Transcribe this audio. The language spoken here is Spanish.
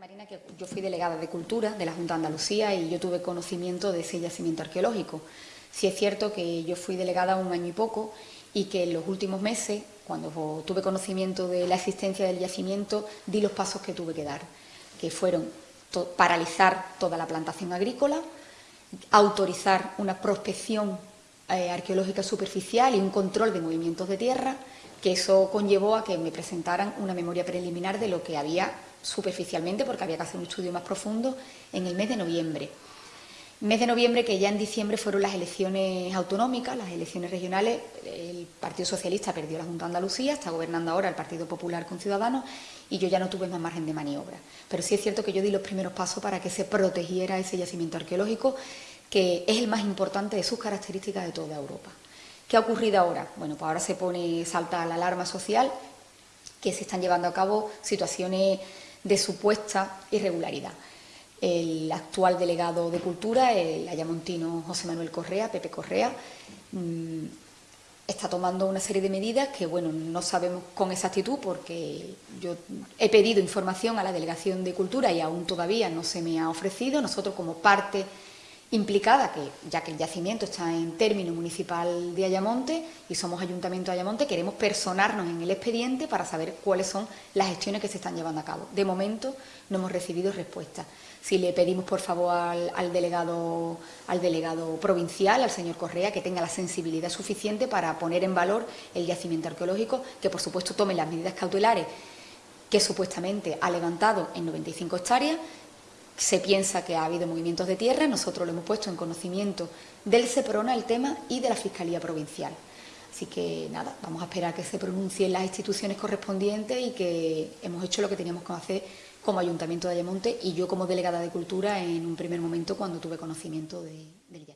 Marina, que yo fui delegada de Cultura de la Junta de Andalucía y yo tuve conocimiento de ese yacimiento arqueológico. Sí es cierto que yo fui delegada un año y poco y que en los últimos meses, cuando tuve conocimiento de la existencia del yacimiento, di los pasos que tuve que dar, que fueron paralizar toda la plantación agrícola, autorizar una prospección eh, arqueológica superficial y un control de movimientos de tierra, que eso conllevó a que me presentaran una memoria preliminar de lo que había superficialmente, porque había que hacer un estudio más profundo, en el mes de noviembre. Mes de noviembre, que ya en diciembre fueron las elecciones autonómicas, las elecciones regionales, el Partido Socialista perdió la Junta de Andalucía, está gobernando ahora el Partido Popular con Ciudadanos y yo ya no tuve más margen de maniobra. Pero sí es cierto que yo di los primeros pasos para que se protegiera ese yacimiento arqueológico, que es el más importante de sus características de toda Europa. ¿Qué ha ocurrido ahora? Bueno, pues ahora se pone, salta la alarma social, que se están llevando a cabo situaciones de supuesta irregularidad. El actual delegado de Cultura, el ayamontino José Manuel Correa, Pepe Correa, mm, está tomando una serie de medidas que, bueno, no sabemos con exactitud porque yo he pedido información a la Delegación de Cultura y aún todavía no se me ha ofrecido. Nosotros, como parte implicada, que ya que el yacimiento está en término municipal de Ayamonte y somos Ayuntamiento de Ayamonte, queremos personarnos en el expediente para saber cuáles son las gestiones que se están llevando a cabo. De momento no hemos recibido respuesta. Si le pedimos, por favor, al, delegado, al delegado provincial, al señor Correa, que tenga la sensibilidad suficiente para poner en valor el yacimiento arqueológico, que por supuesto tome las medidas cautelares que supuestamente ha levantado en 95 hectáreas, se piensa que ha habido movimientos de tierra, nosotros lo hemos puesto en conocimiento del SEPRONA el tema y de la Fiscalía Provincial. Así que nada, vamos a esperar que se pronuncien las instituciones correspondientes y que hemos hecho lo que teníamos que hacer como Ayuntamiento de Ayamonte y yo como delegada de Cultura en un primer momento cuando tuve conocimiento del yacimiento.